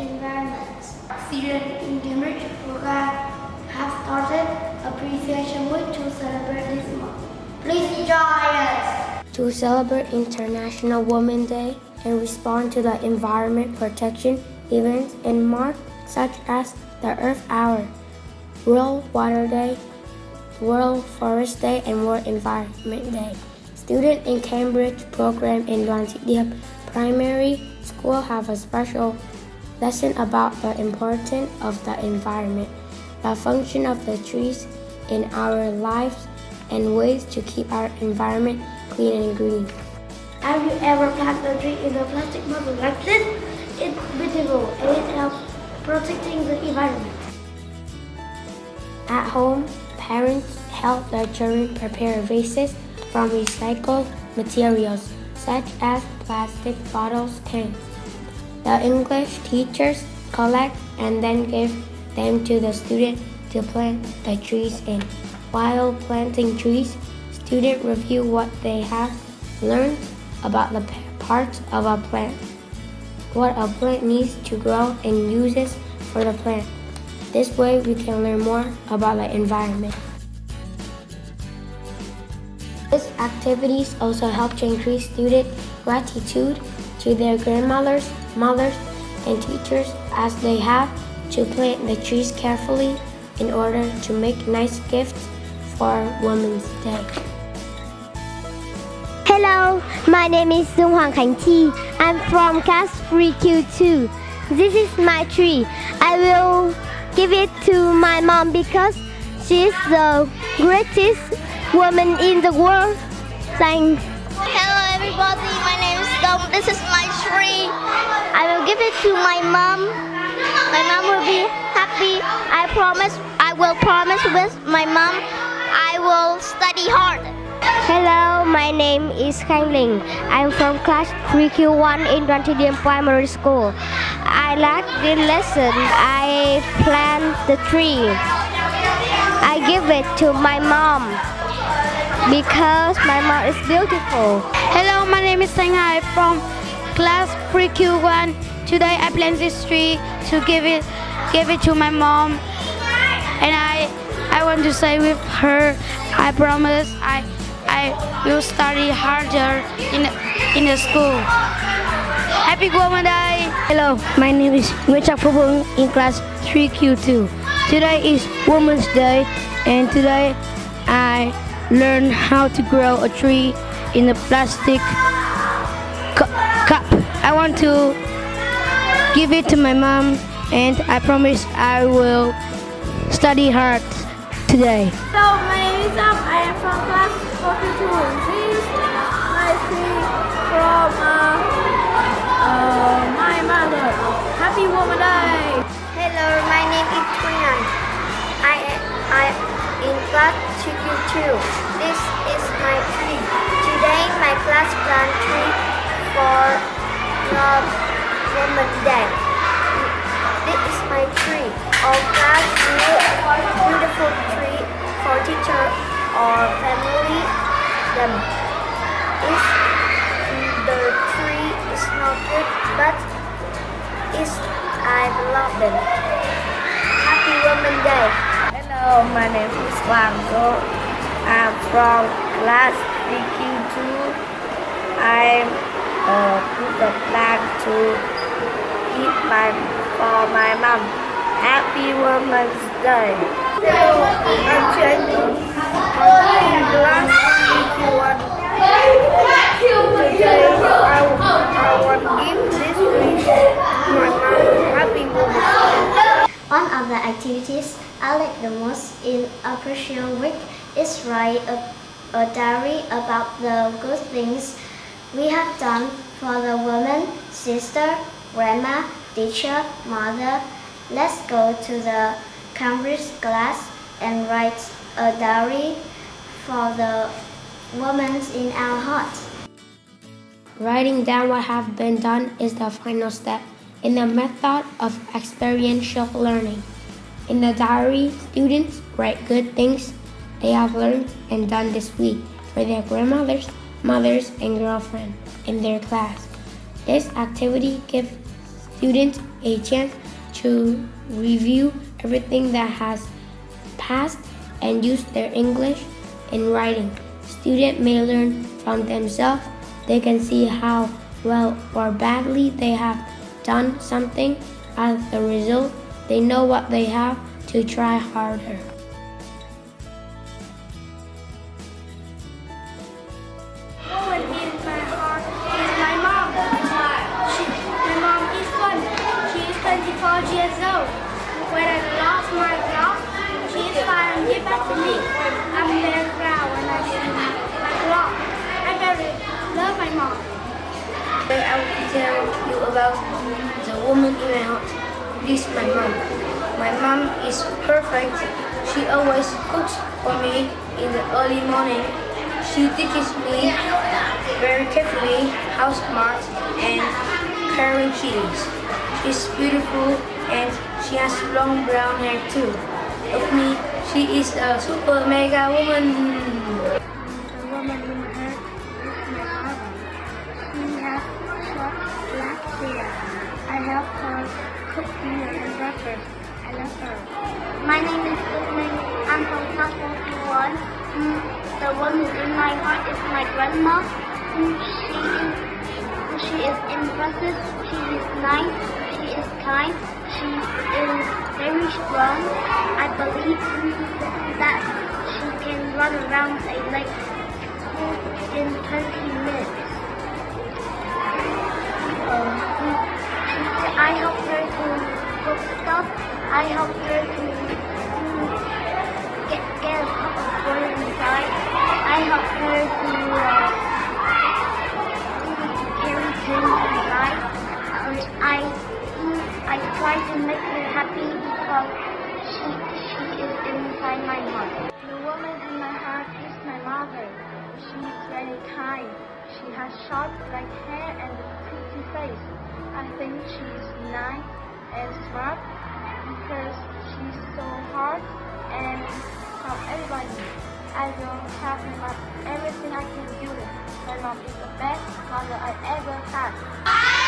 Students in Cambridge program have started appreciation week to celebrate this month. Please enjoy us! To celebrate International Women's Day and respond to the environment protection events in March such as the Earth Hour, World Water Day, World Forest Day, and World Environment Day. Students in Cambridge program in Lonsdale Primary School have a special lesson about the importance of the environment, the function of the trees in our lives, and ways to keep our environment clean and green. Have you ever planted a tree in a plastic bottle like this? It's beautiful and it helps protecting the environment. At home, parents help their children prepare vases from recycled materials such as plastic bottles, cans. The English teachers collect and then give them to the student to plant the trees in. While planting trees, students review what they have learned about the parts of a plant, what a plant needs to grow and uses for the plant. This way we can learn more about the environment. These activities also help to increase student gratitude to their grandmothers, mothers, and teachers as they have to plant the trees carefully in order to make nice gifts for Women's Day. Hello, my name is Sung Hoàng Khánh Chi. I'm from class 3Q2. This is my tree. I will give it to my mom because she is the greatest woman in the world. Thanks. Hello everybody, it to my mom. My mom will be happy. I promise, I will promise with my mom, I will study hard. Hello, my name is Khang Ling. I'm from class 3Q1 in Điệp Primary School. I like the lesson. I plant the tree. I give it to my mom because my mom is beautiful. Hello, my name is Sang Hai from class 3Q1. Today I plant this tree to give it give it to my mom. And I I want to say with her, I promise I I will study harder in in the school. Happy Day! Hello, my name is Nguyễn Phú in class 3Q2. Today is Women's Day and today I learned how to grow a tree in a plastic cu cup. I want to give it to my mom and I promise I will study hard today. So, my name is Sam. I am from class 42. This is my tree from uh, uh, my mother. Happy Women's Day! Hello, my name is Tunan. I I in class 2Q2. This is my tree. Today my class plant tree for the Women's Day. This is my tree. All class beautiful tree for teacher or family. Them. Is the tree is not good, but is I love them. Happy Women's Day. Hello, my name is Wang Go. I'm from class 3Q2. I'm uh, put the flag to eat my for my mom. Happy Women's Day. Hello, I'm Jenny. I'm 3Q1. Today, I, I want give this wish my mom. Happy Women's Day. One of the activities I like the most in Appreciation Week is write a, a diary about the good things we have done for the woman, sister, grandma, teacher, mother. Let's go to the Cambridge class and write a diary for the women in our heart. Writing down what have been done is the final step in the method of experiential learning. In the diary, students write good things they have learned and done this week for their grandmothers, mothers, and girlfriends in their class. This activity gives students a chance to review everything that has passed and use their English in writing. Students may learn from themselves. They can see how well or badly they have done something. As a result, they know what they have to try harder. My job, she is fine and give back to me. I'm very proud when I see my clock. I very love my mom. I will tell you about the woman heart. This is my mom. My mom is perfect. She always cooks for me in the early morning. She teaches me very carefully how smart and caring she is. She's beautiful and she has long brown hair too. Of me, she is a super mega woman. The woman in my mother. She has short black hair. I help her cook dinner and breakfast. I love her. My name is Susan. I'm from class 41. Mm, the woman in my heart is my grandma. Mm, she is she is impressive. She is nice. She is kind. She is very strong. I believe that she can run around a lake in 20 try to make her happy because she she is inside my heart. The woman in my heart is my mother. She is very kind. She has short black hair and a pretty face. I think she is nice and smart because she's so hard and help everybody. I will help my mom everything I can do. My mom is the best mother I ever had.